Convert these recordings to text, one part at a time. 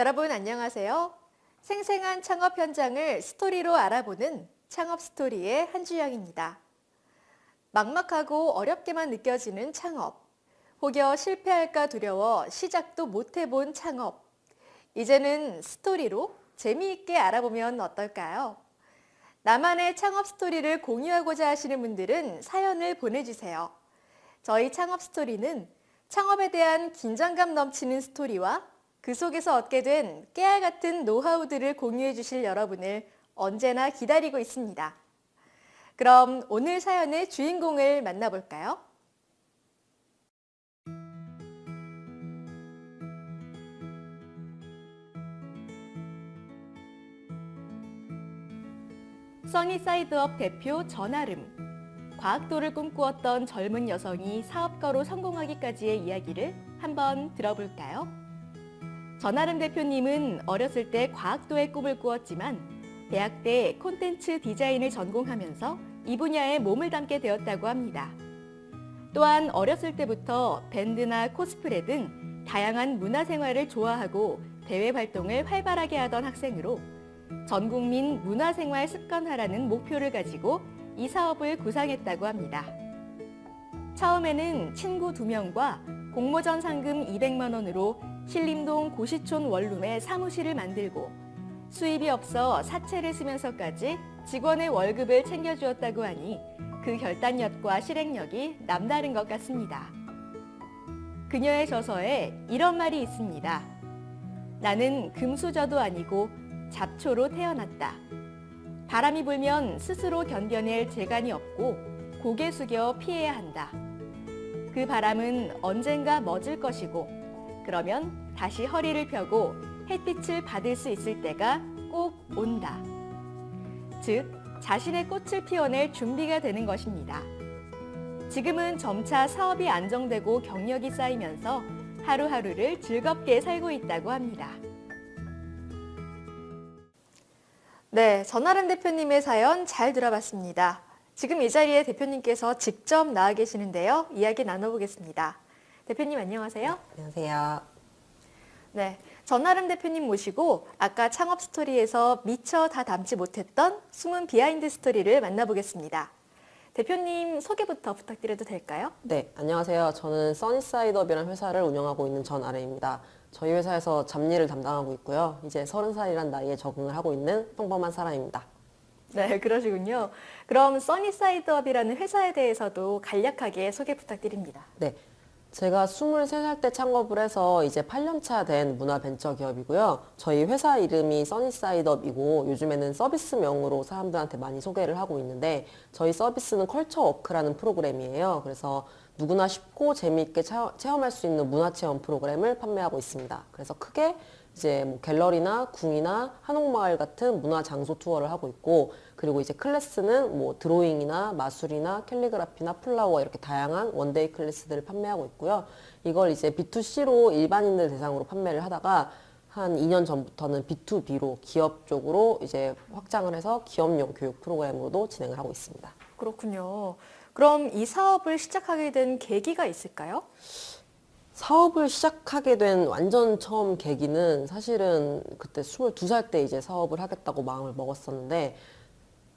여러분 안녕하세요. 생생한 창업 현장을 스토리로 알아보는 창업 스토리의 한주영입니다. 막막하고 어렵게만 느껴지는 창업. 혹여 실패할까 두려워 시작도 못 해본 창업. 이제는 스토리로 재미있게 알아보면 어떨까요? 나만의 창업 스토리를 공유하고자 하시는 분들은 사연을 보내주세요. 저희 창업 스토리는 창업에 대한 긴장감 넘치는 스토리와 그 속에서 얻게 된 깨알 같은 노하우들을 공유해 주실 여러분을 언제나 기다리고 있습니다. 그럼 오늘 사연의 주인공을 만나볼까요? 써니사이드업 대표 전아름. 과학도를 꿈꾸었던 젊은 여성이 사업가로 성공하기까지의 이야기를 한번 들어볼까요? 전아름 대표님은 어렸을 때 과학도의 꿈을 꾸었지만 대학 때 콘텐츠 디자인을 전공하면서 이 분야에 몸을 담게 되었다고 합니다. 또한 어렸을 때부터 밴드나 코스프레 등 다양한 문화생활을 좋아하고 대외 활동을 활발하게 하던 학생으로 전국민 문화생활 습관화라는 목표를 가지고 이 사업을 구상했다고 합니다. 처음에는 친구 두명과 공모전 상금 200만 원으로 신림동 고시촌 원룸에 사무실을 만들고 수입이 없어 사채를 쓰면서까지 직원의 월급을 챙겨주었다고 하니 그 결단력과 실행력이 남다른 것 같습니다. 그녀의 저서에 이런 말이 있습니다. 나는 금수저도 아니고 잡초로 태어났다. 바람이 불면 스스로 견뎌낼 재간이 없고 고개 숙여 피해야 한다. 그 바람은 언젠가 멎을 것이고 그러면 다시 허리를 펴고 햇빛을 받을 수 있을 때가 꼭 온다. 즉, 자신의 꽃을 피워낼 준비가 되는 것입니다. 지금은 점차 사업이 안정되고 경력이 쌓이면서 하루하루를 즐겁게 살고 있다고 합니다. 네, 전아름 대표님의 사연 잘 들어봤습니다. 지금 이 자리에 대표님께서 직접 나와 계시는데요. 이야기 나눠보겠습니다. 대표님 안녕하세요. 안녕하세요. 네, 전아름 대표님 모시고 아까 창업 스토리에서 미처 다 담지 못했던 숨은 behind story를 만나보겠습니다. 대표님 소개부터 부탁드려도 될까요? 네, 안녕하세요. 저는 써니사이드업이라는 회사를 운영하고 있는 전아름입니다. 저희 회사에서 잡일을 담당하고 있고요. 이제 서른 살이란 나이에 적응을 하고 있는 평범한 사람입니다. 네, 그러시군요. 그럼 써니사이드업이라는 회사에 대해서도 간략하게 소개 부탁드립니다. 네, 제가 23살 때 창업을 해서 이제 8년차 된 문화벤처 기업이고요. 저희 회사 이름이 써니사이드업이고 요즘에는 서비스명으로 사람들한테 많이 소개를 하고 있는데 저희 서비스는 컬처워크라는 프로그램이에요. 그래서 누구나 쉽고 재미있게 체험할 수 있는 문화체험 프로그램을 판매하고 있습니다. 그래서 크게 이제 뭐 갤러리나 궁이나 한옥마을 같은 문화 장소 투어를 하고 있고 그리고 이제 클래스는 뭐 드로잉이나 마술이나 캘리그라피나 flower 이렇게 다양한 one-day class들을 판매하고 있고요. 이걸 이제 B2C로 일반인들 대상으로 판매를 하다가 한 2년 전부터는 B2B로 기업 쪽으로 이제 확장을 해서 기업용 교육 프로그램으로도 진행을 하고 있습니다. 그렇군요. 그럼 이 사업을 시작하게 된 계기가 있을까요? 사업을 시작하게 된 완전 처음 계기는 사실은 그때 22살 때 이제 사업을 하겠다고 마음을 먹었었는데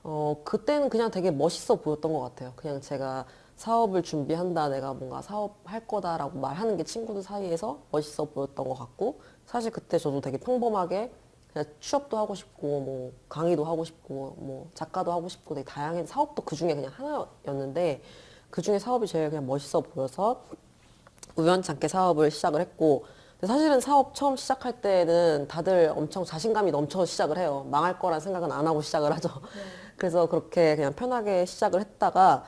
어, 그때는 그냥 되게 멋있어 보였던 것 같아요. 그냥 제가 사업을 준비한다, 내가 뭔가 사업할 거다라고 말하는 게 친구들 사이에서 멋있어 보였던 것 같고 사실 그때 저도 되게 평범하게 그냥 취업도 하고 싶고 뭐 강의도 하고 싶고 뭐 작가도 하고 싶고 되게 다양한 사업도 그 중에 그냥 하나였는데 그 중에 사업이 제일 그냥 멋있어 보여서 우연찮게 사업을 시작을 했고 사실은 사업 처음 시작할 때는 다들 엄청 자신감이 넘쳐 시작을 해요. 망할 거란 생각은 안 하고 시작을 하죠. 네. 그래서 그렇게 그냥 편하게 시작을 했다가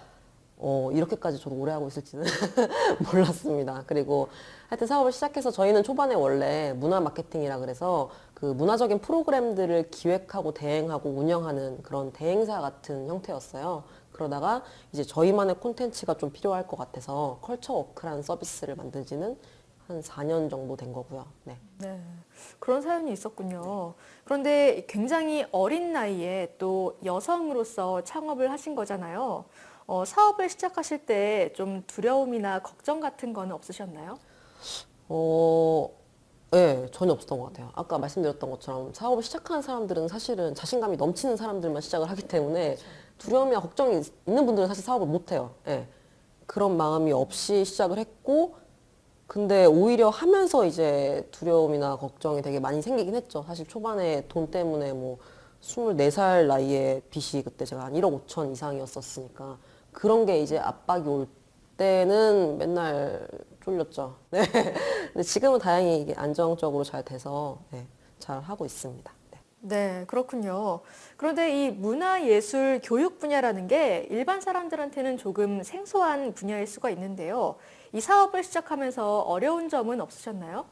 어, 이렇게까지 저도 오래 하고 있을지는 몰랐습니다. 그리고 하여튼 사업을 시작해서 저희는 초반에 원래 문화 마케팅이라 그래서 그 문화적인 프로그램들을 기획하고 대행하고 운영하는 그런 대행사 같은 형태였어요. 그러다가 이제 저희만의 콘텐츠가 좀 필요할 것 같아서 컬처 워크라는 서비스를 만든 지는 한 4년 정도 된 거고요. 네. 네. 그런 사연이 있었군요. 그런데 굉장히 어린 나이에 또 여성으로서 창업을 하신 거잖아요. 어, 사업을 시작하실 때 좀 두려움이나 걱정 같은 거는 없으셨나요? 어, 네, 전혀 없었던 것 같아요. 아까 말씀드렸던 것처럼 사업을 시작하는 사람들은 사실은 자신감이 넘치는 사람들만 시작을 하기 때문에 두려움이나 걱정이 있는 분들은 사실 사업을 못 해요. 예. 그런 마음이 없이 시작을 했고, 근데 오히려 하면서 이제 두려움이나 걱정이 되게 많이 생기긴 했죠. 사실 초반에 돈 때문에 뭐 24살 나이에 빚이 그때 제가 한 1억 5천 이상이었었으니까 그런 게 이제 압박이 올 때는 맨날 쫄렸죠. 네. 근데 지금은 다행히 이게 안정적으로 잘 돼서 네, 잘 하고 있습니다. 네. 네, 그렇군요. 그런데 이 문화예술 교육 분야라는 게 일반 사람들한테는 조금 생소한 분야일 수가 있는데요. 이 사업을 시작하면서 어려운 점은 없으셨나요?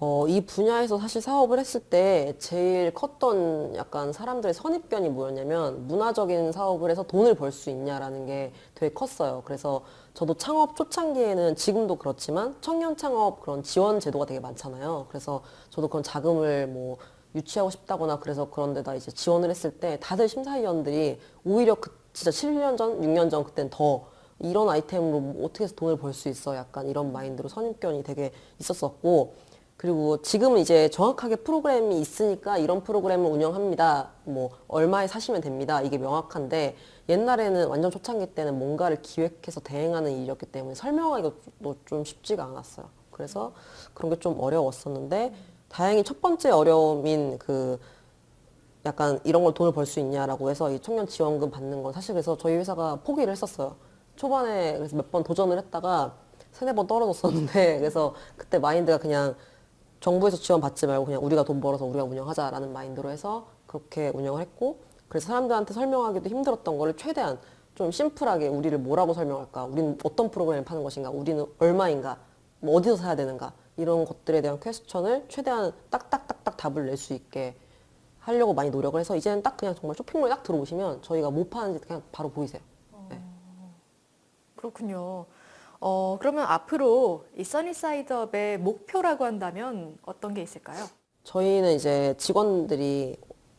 어, 이 분야에서 사실 사업을 했을 때 제일 컸던 약간 사람들의 선입견이 뭐였냐면 문화적인 사업을 해서 돈을 벌 수 있냐라는 게 되게 컸어요. 그래서 저도 창업 초창기에는 지금도 그렇지만 청년 창업 그런 지원 제도가 되게 많잖아요. 그래서 저도 그런 자금을 뭐 유치하고 싶다거나 그래서 그런 데다 이제 지원을 했을 때 다들 심사위원들이 오히려 그 진짜 7년 전, 6년 전 그땐 더 이런 아이템으로 뭐 어떻게 해서 돈을 벌 수 있어 약간 이런 마인드로 선입견이 되게 있었었고 그리고 지금은 이제 정확하게 프로그램이 있으니까 이런 프로그램을 운영합니다. 뭐 얼마에 사시면 됩니다. 이게 명확한데 옛날에는 완전 초창기 때는 뭔가를 기획해서 대행하는 일이었기 때문에 설명하기가 좀 쉽지가 않았어요. 그래서 그런 게 좀 어려웠었는데 다행히 첫 번째 어려움인 그 약간 이런 걸 돈을 벌 수 있냐라고 해서 이 청년 지원금 받는 건 사실 그래서 저희 회사가 포기를 했었어요. 초반에 그래서 몇 번 도전을 했다가 세네 번 떨어졌었는데 그래서 그때 마인드가 그냥 정부에서 지원 받지 말고 그냥 우리가 돈 벌어서 우리가 운영하자라는 마인드로 해서 그렇게 운영을 했고 그래서 사람들한테 설명하기도 힘들었던 거를 최대한 좀 심플하게 우리를 뭐라고 설명할까 우리는 어떤 프로그램을 파는 것인가 우리는 얼마인가 뭐 어디서 사야 되는가 이런 것들에 대한 퀘스천을 최대한 딱딱딱딱 답을 낼 수 있게 하려고 많이 노력을 해서 이제는 딱 그냥 정말 쇼핑몰에 딱 들어오시면 저희가 뭐 파는지 그냥 바로 보이세요. 그렇군요. 어, 그러면 앞으로 이 써니사이드업의 목표라고 한다면 어떤 게 있을까요? 저희는 이제 직원들이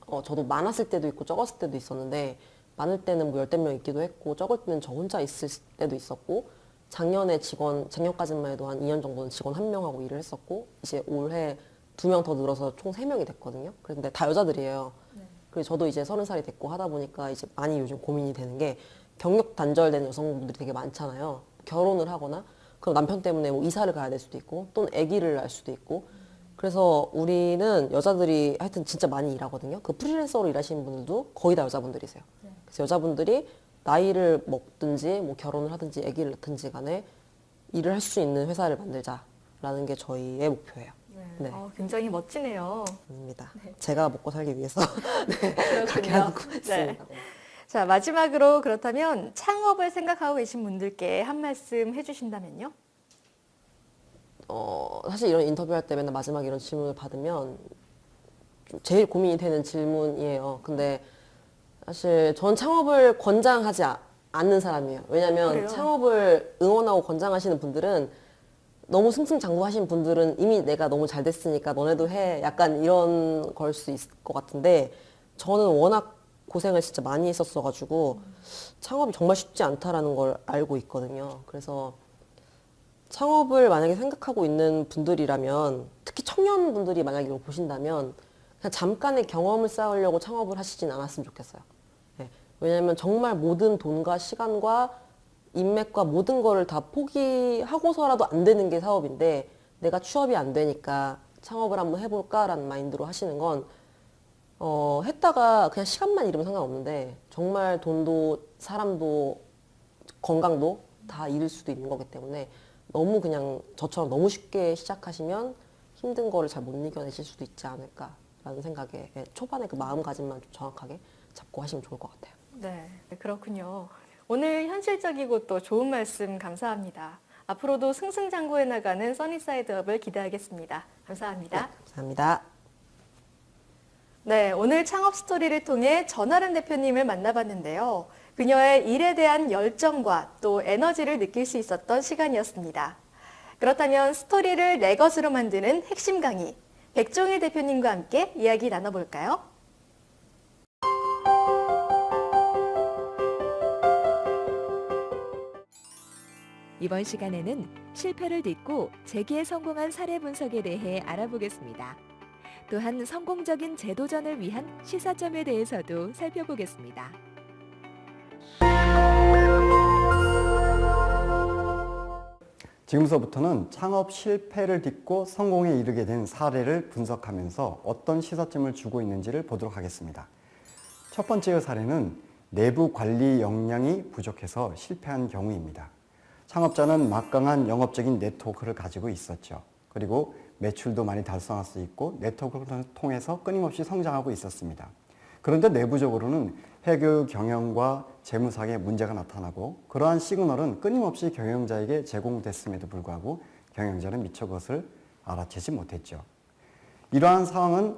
어, 저도 많았을 때도 있고 적었을 때도 있었는데 많을 때는 뭐 열댓 명 있기도 했고 적을 때는 저 혼자 있을 때도 있었고 작년에 직원 작년까지만 해도 한 2년 정도는 직원 한 명하고 일을 했었고 이제 올해 두 명 더 늘어서 총 세 명이 됐거든요. 그런데 다 여자들이에요. 그리고 저도 이제 서른 살이 됐고 하다 보니까 이제 많이 요즘 고민이 되는 게 경력 단절된 여성분들이 되게 많잖아요. 결혼을 하거나 그럼 남편 때문에 뭐 이사를 가야 될 수도 있고 또는 아기를 낳을 수도 있고 그래서 우리는 여자들이 하여튼 진짜 많이 일하거든요. 그 프리랜서로 일하시는 분들도 거의 다 여자분들이세요. 그래서 여자분들이 나이를 먹든지 뭐 결혼을 하든지 아기를 낳든지 간에 일을 할 수 있는 회사를 만들자라는 게 저희의 목표예요. 네. 어, 굉장히 멋지네요. 입니다. 제가 먹고 살기 위해서 네, 그렇게. 하고 있습니다. 네. 자, 마지막으로 그렇다면 창업을 생각하고 계신 분들께 한 말씀 해주신다면요? 어, 사실 이런 인터뷰할 때 맨날 마지막에 이런 질문을 받으면 좀 제일 고민이 되는 질문이에요. 근데 사실 전 창업을 권장하지 아- 않는 사람이에요. 왜냐면 그래요? 창업을 응원하고 권장하시는 분들은 너무 승승장구하신 분들은 이미 내가 너무 잘 됐으니까 너네도 해. 약간 이런 걸 수 있을 것 같은데 저는 워낙 고생을 진짜 많이 했었어가지고 창업이 정말 쉽지 않다라는 걸 알고 있거든요. 그래서 창업을 만약에 생각하고 있는 분들이라면 특히 청년분들이 만약에 이걸 보신다면 그냥 잠깐의 경험을 쌓으려고 창업을 하시진 않았으면 좋겠어요. 네. 왜냐하면 정말 모든 돈과 시간과 인맥과 모든 거를 다 포기하고서라도 안 되는 게 사업인데 내가 취업이 안 되니까 창업을 한번 해볼까라는 마인드로 하시는 건 어, 했다가 그냥 시간만 잃으면 상관없는데 정말 돈도 사람도 건강도 다 잃을 수도 있는 거기 때문에 너무 그냥 저처럼 너무 쉽게 시작하시면 힘든 거를 잘 못 이겨내실 수도 있지 않을까라는 생각에 예, 초반에 그 마음가짐만 좀 정확하게 잡고 하시면 좋을 것 같아요. 네, 그렇군요. 오늘 현실적이고 또 좋은 말씀 감사합니다. 앞으로도 승승장구해 나가는 써니사이드업을 기대하겠습니다. 감사합니다. 감사합니다. 네, 오늘 창업 스토리를 통해 전하른 대표님을 만나봤는데요. 그녀의 일에 대한 열정과 또 에너지를 느낄 수 있었던 시간이었습니다. 그렇다면 스토리를 내 것으로 만드는 핵심 강의, 백종일 대표님과 함께 이야기 나눠볼까요? 이번 시간에는 실패를 딛고 재기에 성공한 사례 분석에 대해 알아보겠습니다. 또한 성공적인 재도전을 위한 시사점에 대해서도 살펴보겠습니다. 지금서부터는 창업 실패를 딛고 성공에 이르게 된 사례를 분석하면서 어떤 시사점을 주고 있는지를 보도록 하겠습니다. 첫 번째 사례는 내부 관리 역량이 부족해서 실패한 경우입니다. 창업자는 막강한 영업적인 네트워크를 가지고 있었죠. 그리고 매출도 많이 달성할 수 있고 네트워크를 통해서 끊임없이 성장하고 있었습니다. 그런데 내부적으로는 회계 경영과 재무상에 문제가 나타나고 그러한 시그널은 끊임없이 경영자에게 제공됐음에도 불구하고 경영자는 미처 그것을 알아채지 못했죠. 이러한 상황은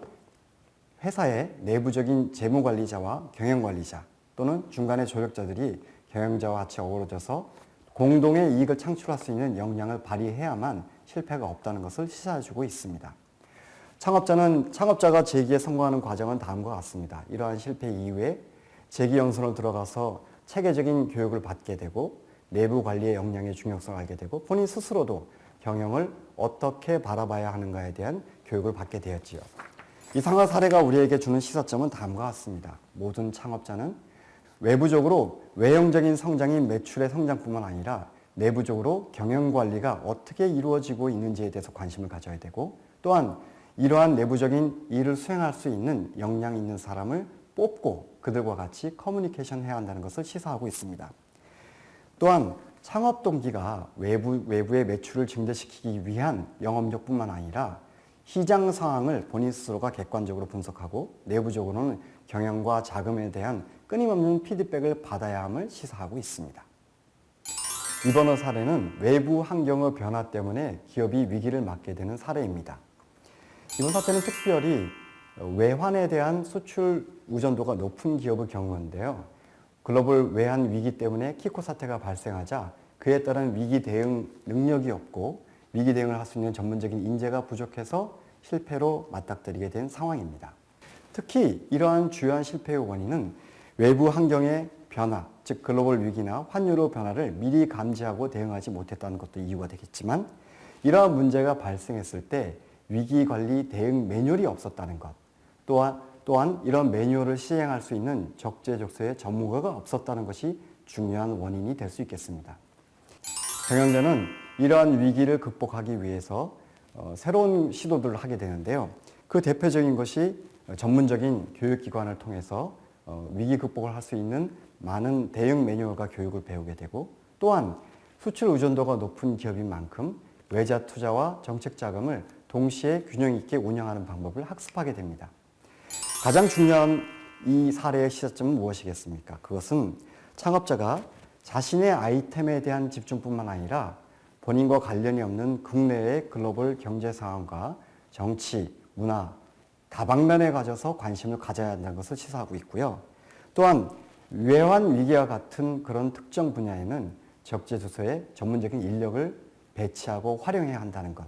회사의 내부적인 재무관리자와 경영관리자 또는 중간의 조력자들이 경영자와 같이 어우러져서 공동의 이익을 창출할 수 있는 역량을 발휘해야만 실패가 없다는 것을 시사해주고 있습니다. 창업자는 창업자가 재기에 성공하는 과정은 다음과 같습니다. 이러한 실패 이후에 재기 연수를 들어가서 체계적인 교육을 받게 되고 내부 관리의 역량의 중요성을 알게 되고 본인 스스로도 경영을 어떻게 바라봐야 하는가에 대한 교육을 받게 되었지요. 이상한 사례가 우리에게 주는 시사점은 다음과 같습니다. 모든 창업자는 외부적으로 외형적인 성장이 매출의 성장뿐만 아니라 내부적으로 경영 관리가 어떻게 이루어지고 있는지에 대해서 관심을 가져야 되고 또한 이러한 내부적인 일을 수행할 수 있는 역량 있는 사람을 뽑고 그들과 같이 커뮤니케이션 해야 한다는 것을 시사하고 있습니다. 또한 창업 동기가 외부, 외부의 매출을 증대시키기 위한 영업력뿐만 아니라 시장 상황을 본인 스스로가 객관적으로 분석하고 내부적으로는 경영과 자금에 대한 끊임없는 피드백을 받아야 함을 시사하고 있습니다. 이번 사례는 외부 환경의 변화 때문에 기업이 위기를 맞게 되는 사례입니다. 이번 사태는 특별히 외환에 대한 수출 의존도가 높은 기업의 경우인데요. 글로벌 외환 위기 때문에 키코 사태가 발생하자 그에 따른 위기 대응 능력이 없고 위기 대응을 할 수 있는 전문적인 인재가 부족해서 실패로 맞닥뜨리게 된 상황입니다. 특히 이러한 주요한 실패의 원인은 외부 환경의 변화, 즉 글로벌 위기나 환율의 변화를 미리 감지하고 대응하지 못했다는 것도 이유가 되겠지만 이러한 문제가 발생했을 때 위기 관리 대응 매뉴얼이 없었다는 것, 또한 또한 이런 매뉴얼을 시행할 수 있는 적재적소의 전문가가 없었다는 것이 중요한 원인이 될 수 있겠습니다. 경영자는 이러한 위기를 극복하기 위해서 어, 새로운 시도들을 하게 되는데요. 그 대표적인 것이 전문적인 교육기관을 통해서 어, 위기 극복을 할 수 있는 많은 대응 매뉴얼과 교육을 배우게 되고 또한 수출 의존도가 높은 기업인 만큼 외자 투자와 정책 자금을 동시에 균형 있게 운영하는 방법을 학습하게 됩니다. 가장 중요한 이 사례의 시사점은 무엇이겠습니까? 그것은 창업자가 자신의 아이템에 대한 집중뿐만 아니라 본인과 관련이 없는 국내의 글로벌 경제 상황과 정치, 문화, 다방면에 가져서 관심을 가져야 한다는 것을 시사하고 있고요. 또한 외환 위기와 같은 그런 특정 분야에는 적재조서에 전문적인 인력을 배치하고 활용해야 한다는 것.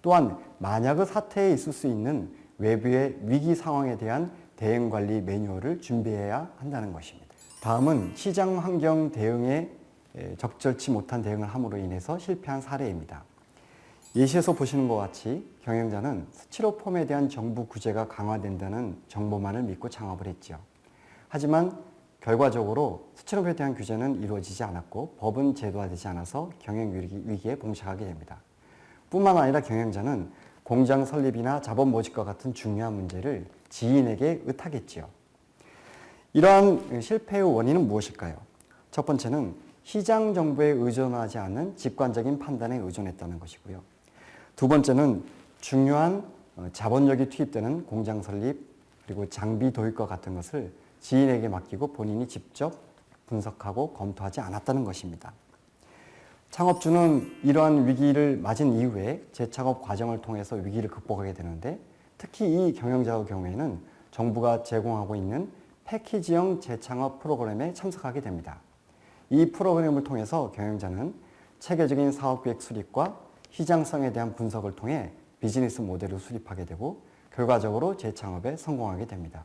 또한 만약의 사태에 있을 수 있는 외부의 위기 상황에 대한 대응 관리 매뉴얼을 준비해야 한다는 것입니다. 다음은 시장 환경 대응에 적절치 못한 대응을 함으로 인해서 실패한 사례입니다. 예시에서 보시는 것 같이 경영자는 스티로폼에 대한 정부 구제가 강화된다는 정보만을 믿고 창업을 했죠. 하지만 결과적으로 스티로폼에 대한 규제는 이루어지지 않았고 법은 제도화되지 않아서 경영 위기에 봉착하게 됩니다. 뿐만 아니라 경영자는 공장 설립이나 자본 모집과 같은 중요한 문제를 지인에게 의탁했지요. 이러한 실패의 원인은 무엇일까요? 첫 번째는 시장 정보에 의존하지 않는 직관적인 판단에 의존했다는 것이고요. 두 번째는 중요한 자본력이 투입되는 공장 설립 그리고 장비 도입과 같은 것을 지인에게 맡기고 본인이 직접 분석하고 검토하지 않았다는 것입니다. 창업주는 이러한 위기를 맞은 이후에 재창업 과정을 통해서 위기를 극복하게 되는데 특히 이 경영자의 경우에는 정부가 제공하고 있는 패키지형 재창업 프로그램에 참석하게 됩니다. 이 프로그램을 통해서 경영자는 체계적인 사업계획 수립과 시장성에 대한 분석을 통해 비즈니스 모델을 수립하게 되고 결과적으로 재창업에 성공하게 됩니다.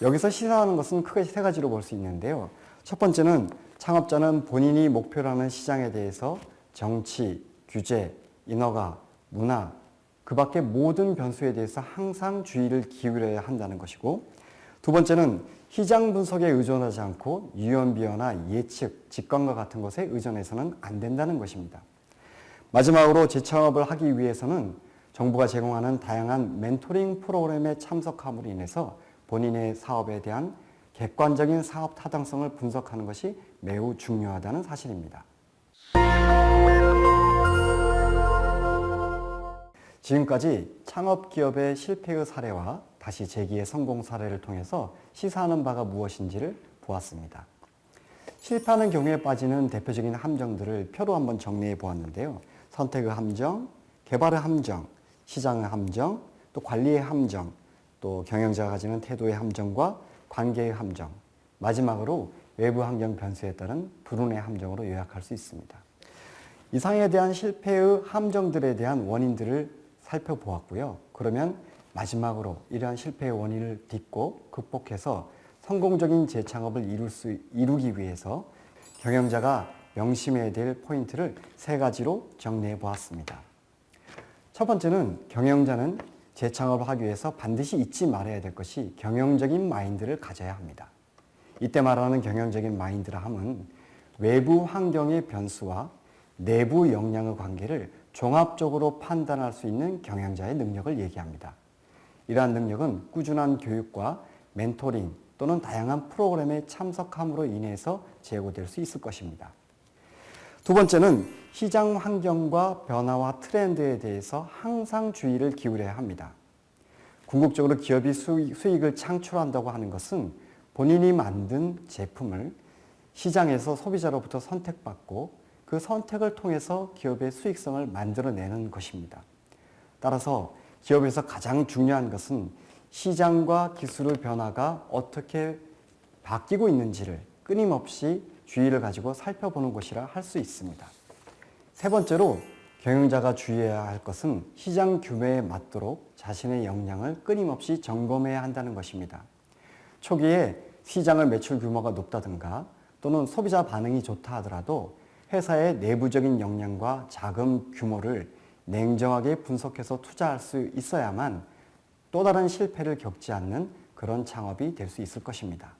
여기서 시사하는 것은 크게 세 가지로 볼 수 있는데요. 첫 번째는 창업자는 본인이 목표로 하는 시장에 대해서 정치, 규제, 인허가, 문화, 그 밖의 모든 변수에 대해서 항상 주의를 기울여야 한다는 것이고 두 번째는 시장 분석에 의존하지 않고 유연비어나 예측, 직관과 같은 것에 의존해서는 안 된다는 것입니다. 마지막으로 재창업을 하기 위해서는 정부가 제공하는 다양한 멘토링 프로그램에 참석함으로 인해서 본인의 사업에 대한 객관적인 사업 타당성을 분석하는 것이 매우 중요하다는 사실입니다. 지금까지 창업 기업의 실패의 사례와 다시 재기의 성공 사례를 통해서 시사하는 바가 무엇인지를 보았습니다. 실패하는 경우에 빠지는 대표적인 함정들을 표로 한번 정리해 보았는데요. 선택의 함정, 개발의 함정, 시장의 함정, 또 관리의 함정, 또 경영자가 가지는 태도의 함정과 관계의 함정, 마지막으로 외부 환경 변수에 따른 불운의 함정으로 요약할 수 있습니다. 이상에 대한 실패의 함정들에 대한 원인들을 살펴보았고요. 그러면 마지막으로 이러한 실패의 원인을 딛고 극복해서 성공적인 재창업을 이룰 수, 이루기 위해서 경영자가 명심해야 될 포인트를 세 가지로 정리해 보았습니다. 첫 번째는 경영자는 재창업을 하기 위해서 반드시 잊지 말아야 될 것이 경영적인 마인드를 가져야 합니다. 이때 말하는 경영적인 마인드라 함은 외부 환경의 변수와 내부 역량의 관계를 종합적으로 판단할 수 있는 경영자의 능력을 얘기합니다. 이러한 능력은 꾸준한 교육과 멘토링 또는 다양한 프로그램에 참석함으로 인해서 제고될 수 있을 것입니다. 두 번째는 시장 환경과 변화와 트렌드에 대해서 항상 주의를 기울여야 합니다. 궁극적으로 기업이 수익, 을 창출한다고 하는 것은 본인이 만든 제품을 시장에서 소비자로부터 선택받고 그 선택을 통해서 기업의 수익성을 만들어내는 것입니다. 따라서 기업에서 가장 중요한 것은 시장과 기술의 변화가 어떻게 바뀌고 있는지를 끊임없이 주의를 가지고 살펴보는 것이라 할 수 있습니다. 세 번째로 경영자가 주의해야 할 것은 시장 규모에 맞도록 자신의 역량을 끊임없이 점검해야 한다는 것입니다. 초기에 시장의 매출 규모가 높다든가 또는 소비자 반응이 좋다 하더라도 회사의 내부적인 역량과 자금 규모를 냉정하게 분석해서 투자할 수 있어야만 또 다른 실패를 겪지 않는 그런 창업이 될 수 있을 것입니다.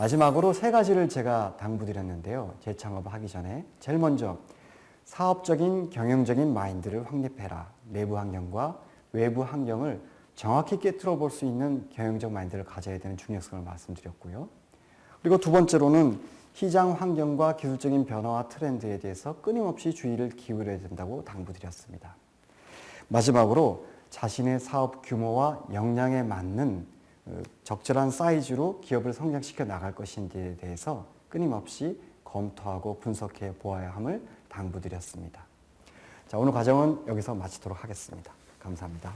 마지막으로 세 가지를 제가 당부드렸는데요. 재창업을 하기 전에 제일 먼저 사업적인 경영적인 마인드를 확립해라. 내부 환경과 외부 환경을 정확히 깨뜨려 볼 수 있는 경영적 마인드를 가져야 되는 중요성을 말씀드렸고요. 그리고 두 번째로는 시장 환경과 기술적인 변화와 트렌드에 대해서 끊임없이 주의를 기울여야 된다고 당부드렸습니다. 마지막으로 자신의 사업 규모와 역량에 맞는 어, 적절한 사이즈로 기업을 성장시켜 나갈 것인지에 대해서 끊임없이 검토하고 분석해 보아야 함을 당부드렸습니다. 자, 오늘 과정은 여기서 마치도록 하겠습니다. 감사합니다.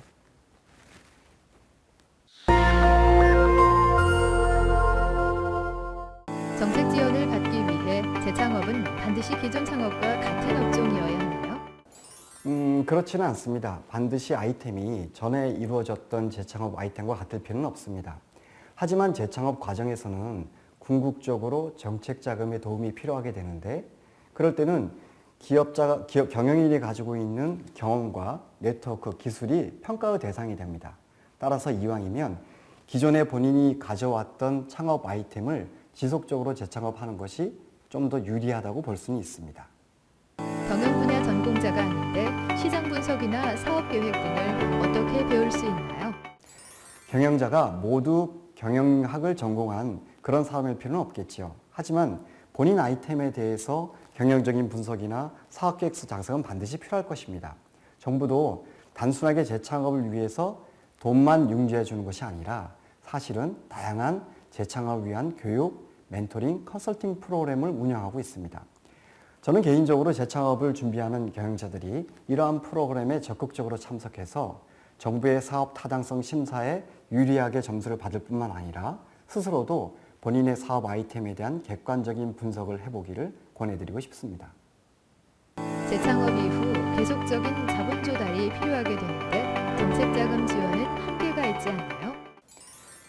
음, 그렇지는 않습니다. 반드시 아이템이 전에 이루어졌던 재창업 아이템과 같을 필요는 없습니다. 하지만 재창업 과정에서는 궁극적으로 정책 자금의 도움이 필요하게 되는데 그럴 때는 기업자, 기업 경영인이 가지고 있는 경험과 네트워크, 기술이 평가의 대상이 됩니다. 따라서 이왕이면 기존에 본인이 가져왔던 창업 아이템을 지속적으로 재창업하는 것이 좀 더 유리하다고 볼 수는 있습니다. 경영 분야 전공자가 아닌데 시장 분석이나 사업 계획 등을 어떻게 배울 수 있나요? 경영자가 모두 경영학을 전공한 그런 사람일 필요는 없겠지요. 하지만 본인 아이템에 대해서 경영적인 분석이나 사업계획서 작성은 반드시 필요할 것입니다. 정부도 단순하게 재창업을 위해서 돈만 융주해 주는 것이 아니라 사실은 다양한 재창업을 위한 교육, 멘토링, 컨설팅 프로그램을 운영하고 있습니다. 저는 개인적으로 재창업을 준비하는 경영자들이 이러한 프로그램에 적극적으로 참석해서 정부의 사업 타당성 심사에 유리하게 점수를 받을 뿐만 아니라 스스로도 본인의 사업 아이템에 대한 객관적인 분석을 해보기를 권해드리고 싶습니다. 재창업 이후 계속적인 자본 조달이 필요하게 되는데 정책 자금 지원은 한계가 있지 않나요?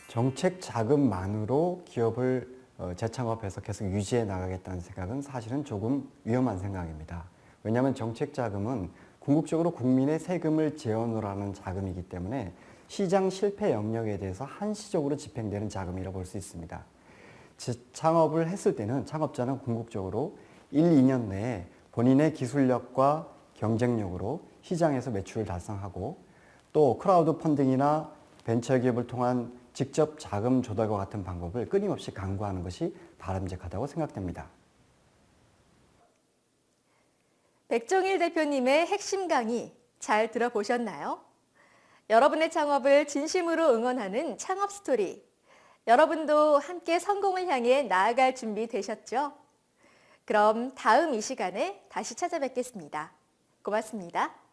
정책 자금만으로 기업을 어, 재창업해서 계속 유지해 나가겠다는 생각은 사실은 조금 위험한 생각입니다. 왜냐하면 정책 자금은 궁극적으로 국민의 세금을 재원으로 하는 자금이기 때문에 시장 실패 영역에 대해서 한시적으로 집행되는 자금이라고 볼 수 있습니다. 창업을 했을 때는 창업자는 궁극적으로 1, 2년 내에 본인의 기술력과 경쟁력으로 시장에서 매출을 달성하고 또 크라우드 펀딩이나 벤처기업을 통한 직접 자금 조달과 같은 방법을 끊임없이 강구하는 것이 바람직하다고 생각됩니다. 백종일 대표님의 핵심 강의 잘 들어보셨나요? 여러분의 창업을 진심으로 응원하는 창업 스토리. 여러분도 함께 성공을 향해 나아갈 준비 되셨죠? 그럼 다음 이 시간에 다시 찾아뵙겠습니다. 고맙습니다.